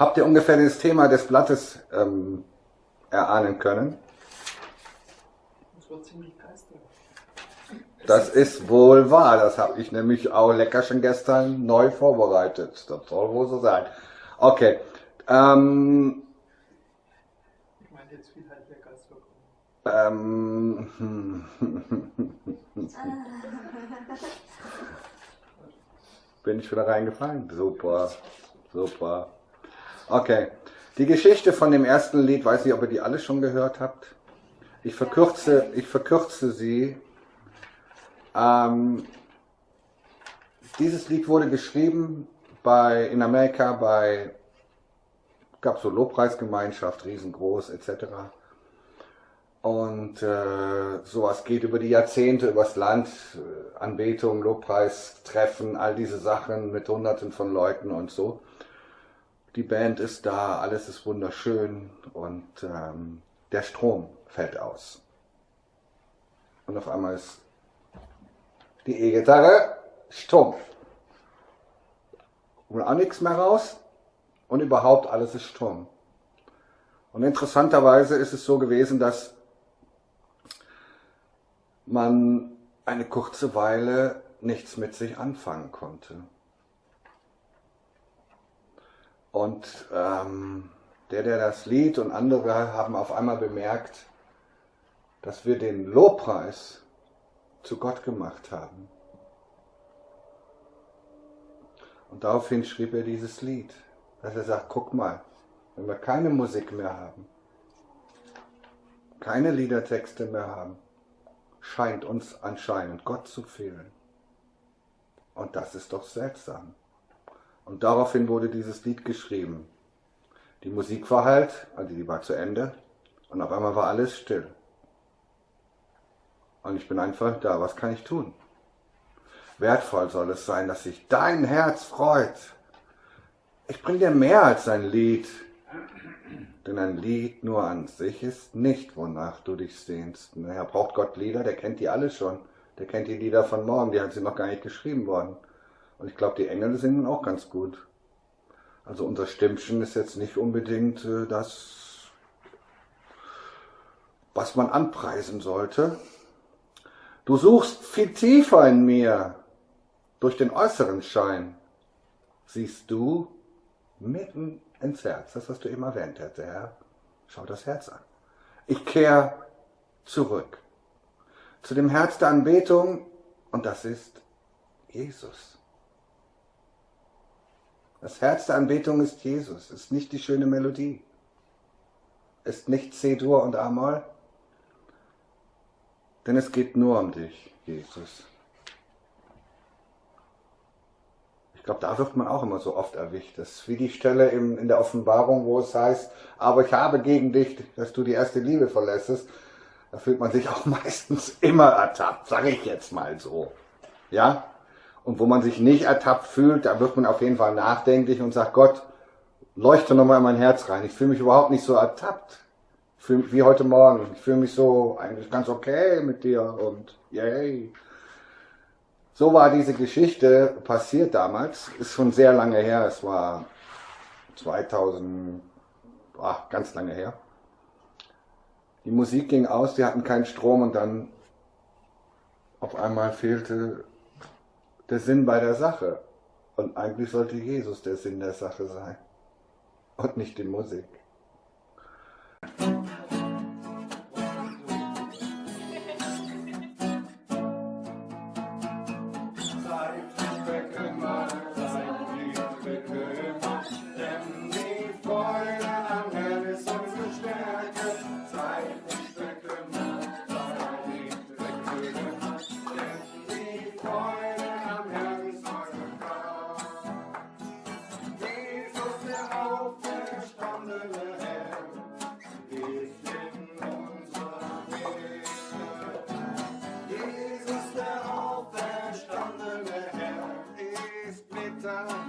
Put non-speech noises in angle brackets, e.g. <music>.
Habt ihr ungefähr das Thema des Blattes ähm, erahnen können? Das war ziemlich geistreich. Das ist wohl wahr. Das habe ich nämlich auch lecker schon gestern neu vorbereitet. Das soll wohl so sein. Okay. Ähm, Ich meinte jetzt viel halt der Geistwirkung. ähm, <laughs> <laughs> bin ich wieder reingefallen? Super, super. Okay. Die Geschichte von dem ersten Lied, weiß nicht, ob ihr die alle schon gehört habt. Ich verkürze, ich verkürze sie. Ähm, dieses Lied wurde geschrieben bei, in Amerika bei, gab so Lobpreisgemeinschaft, riesengroß, etc. Und äh, sowas geht über die Jahrzehnte, übers Land, äh, Anbetung, Lobpreis, Treffen, all diese Sachen mit Hunderten von Leuten und so. Die Band ist da, alles ist wunderschön und ähm, der Strom fällt aus. Und auf einmal ist die E-Gitarre stumpf. Und auch nichts mehr raus und überhaupt alles ist stumm. Und interessanterweise ist es so gewesen, dass man eine kurze Weile nichts mit sich anfangen konnte. Und ähm, der, der das Lied und andere haben auf einmal bemerkt, dass wir den Lobpreis zu Gott gemacht haben. Und daraufhin schrieb er dieses Lied, dass er sagt, guck mal, wenn wir keine Musik mehr haben, keine Liedertexte mehr haben, scheint uns anscheinend Gott zu fehlen. Und das ist doch seltsam. Und daraufhin wurde dieses Lied geschrieben. Die Musik war halt, also die war zu Ende, und auf einmal war alles still. Und ich bin einfach da, was kann ich tun? Wertvoll soll es sein, dass sich dein Herz freut. Ich bring dir mehr als ein Lied, denn ein Lied nur an sich ist nicht, wonach du dich sehnst. Naja, braucht Gott Lieder, der kennt die alle schon. Der kennt die Lieder von morgen, die hat sie noch gar nicht geschrieben worden. Und ich glaube, die Engel singen auch ganz gut. Also unser Stimmchen ist jetzt nicht unbedingt äh, das, was man anpreisen sollte. Du suchst viel tiefer in mir. Durch den äußeren Schein siehst du mitten ins Herz. Das, was du eben erwähnt hätte, Herr. Schau das Herz an. Ich kehre zurück zu dem Herz der Anbetung und das ist Jesus. Das Herz der Anbetung ist Jesus, ist nicht die schöne Melodie, ist nicht C-Dur und A-Moll, denn es geht nur um dich, Jesus. Ich glaube, da wird man auch immer so oft erwischt. Das ist wie die Stelle in, in der Offenbarung, wo es heißt, aber ich habe gegen dich, dass du die erste Liebe verlässest. Da fühlt man sich auch <laughs> meistens immer ertappt, sage ich jetzt mal so. Ja? Und wo man sich nicht ertappt fühlt, da wird man auf jeden Fall nachdenklich und sagt, Gott, leuchte nochmal in mein Herz rein. Ich fühle mich überhaupt nicht so ertappt. Wie heute Morgen. Ich fühle mich so eigentlich ganz okay mit dir und yay. So war diese Geschichte passiert damals. Ist schon sehr lange her. Es war 2000, ach, ganz lange her. Die Musik ging aus, die hatten keinen Strom und dann auf einmal fehlte der Sinn bei der Sache. Und eigentlich sollte Jesus der Sinn der Sache sein und nicht die Musik. side.